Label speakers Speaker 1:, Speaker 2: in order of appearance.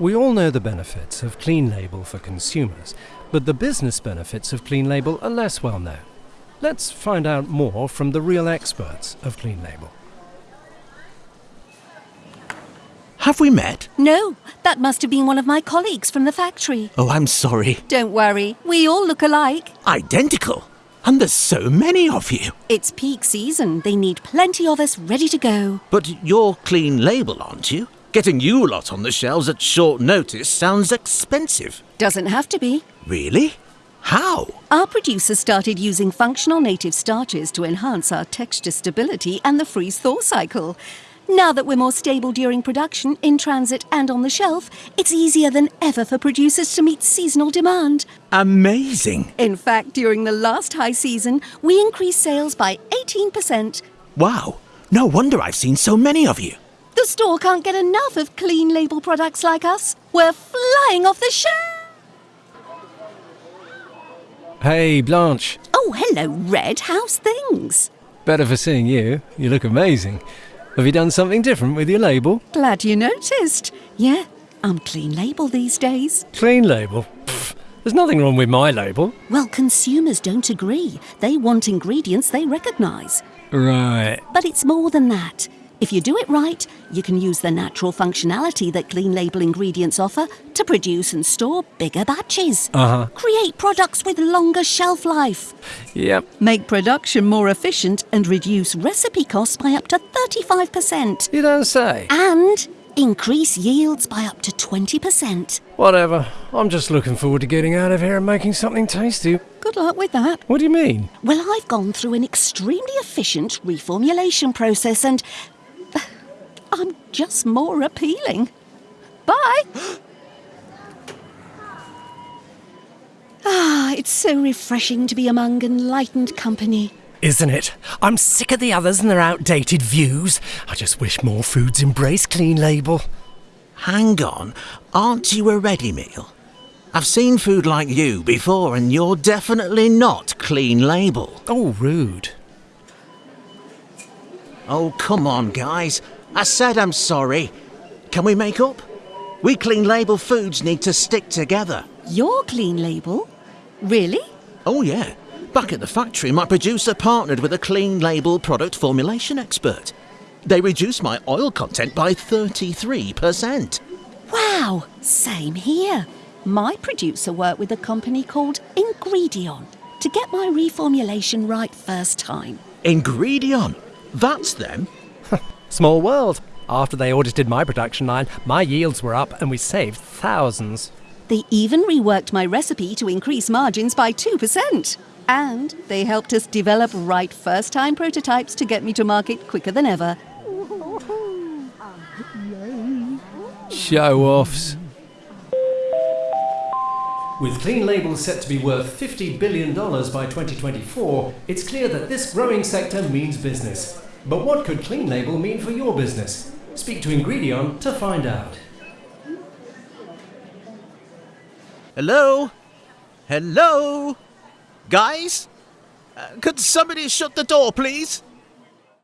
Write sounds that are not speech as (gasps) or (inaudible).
Speaker 1: We all know the benefits of Clean Label for consumers, but the business benefits of Clean Label are less well known. Let's find out more from the real experts of Clean Label.
Speaker 2: Have we met?
Speaker 3: No, that must have been one of my colleagues from the factory.
Speaker 2: Oh, I'm sorry.
Speaker 3: Don't worry, we all look alike.
Speaker 2: Identical? And there's so many of you.
Speaker 3: It's peak season. They need plenty of us ready to go.
Speaker 2: But you're clean label, aren't you? Getting you lot on the shelves at short notice sounds expensive.
Speaker 3: Doesn't have to be.
Speaker 2: Really? How?
Speaker 3: Our producers started using functional native starches to enhance our texture stability and the freeze thaw cycle. Now that we're more stable during production, in transit, and on the shelf, it's easier than ever for producers to meet seasonal demand.
Speaker 2: Amazing.
Speaker 3: In fact, during the last high season, we increased sales by 18%.
Speaker 2: Wow. No wonder I've seen so many of you.
Speaker 3: The store can't get enough of clean label products like us. We're flying off the shelf.
Speaker 1: Hey, Blanche.
Speaker 3: Oh, hello, Red. How's things?
Speaker 1: Better for seeing you. You look amazing. Have you done something different with your label?
Speaker 3: Glad you noticed. Yeah, I'm clean label these days.
Speaker 1: Clean label? Pfft, there's nothing wrong with my label.
Speaker 3: Well, consumers don't agree. They want ingredients they recognise.
Speaker 1: Right.
Speaker 3: But it's more than that. If you do it right, you can use the natural functionality that clean label ingredients offer to produce and store bigger batches.
Speaker 1: Uh huh.
Speaker 3: Create products with longer shelf life.
Speaker 1: Yep.
Speaker 3: Make production more efficient and reduce recipe costs by up to 35%.
Speaker 1: You don't say.
Speaker 3: And increase yields by up to 20%.
Speaker 1: Whatever. I'm just looking forward to getting out of here and making something tasty.
Speaker 3: Good luck with that.
Speaker 1: What do you mean?
Speaker 3: Well, I've gone through an extremely efficient reformulation process and I'm just more appealing. Bye. (gasps) ah, it's so refreshing to be among enlightened company.
Speaker 1: Isn't it? I'm sick of the others and their outdated views. I just wish more foods embrace clean label.
Speaker 2: Hang on. Aren't you a ready meal? I've seen food like you before, and you're definitely not clean label.
Speaker 1: Oh, rude.
Speaker 2: Oh, come on, guys. I said I'm sorry. Can we make up? We clean label foods need to stick together.
Speaker 3: You're clean label? Really?
Speaker 2: Oh, yeah. Back at the factory, my producer partnered with a clean label product formulation expert. They reduced my oil content by 33%.
Speaker 3: Wow, same here. My producer worked with a company called Ingredion to get my reformulation right first time.
Speaker 2: Ingredion? That's them?
Speaker 1: Small world. After they audited my production line, my yields were up and we saved thousands.
Speaker 3: They even reworked my recipe to increase margins by 2%. And they helped us develop right first time prototypes to get me to market quicker than ever.
Speaker 1: Show offs. With clean labels set to be worth $50 billion by 2024, it's clear that this growing sector means business. But what could Clean Label mean for your business? Speak to Ingredion to find out.
Speaker 2: Hello? Hello? Guys? Uh, could somebody shut the door, please?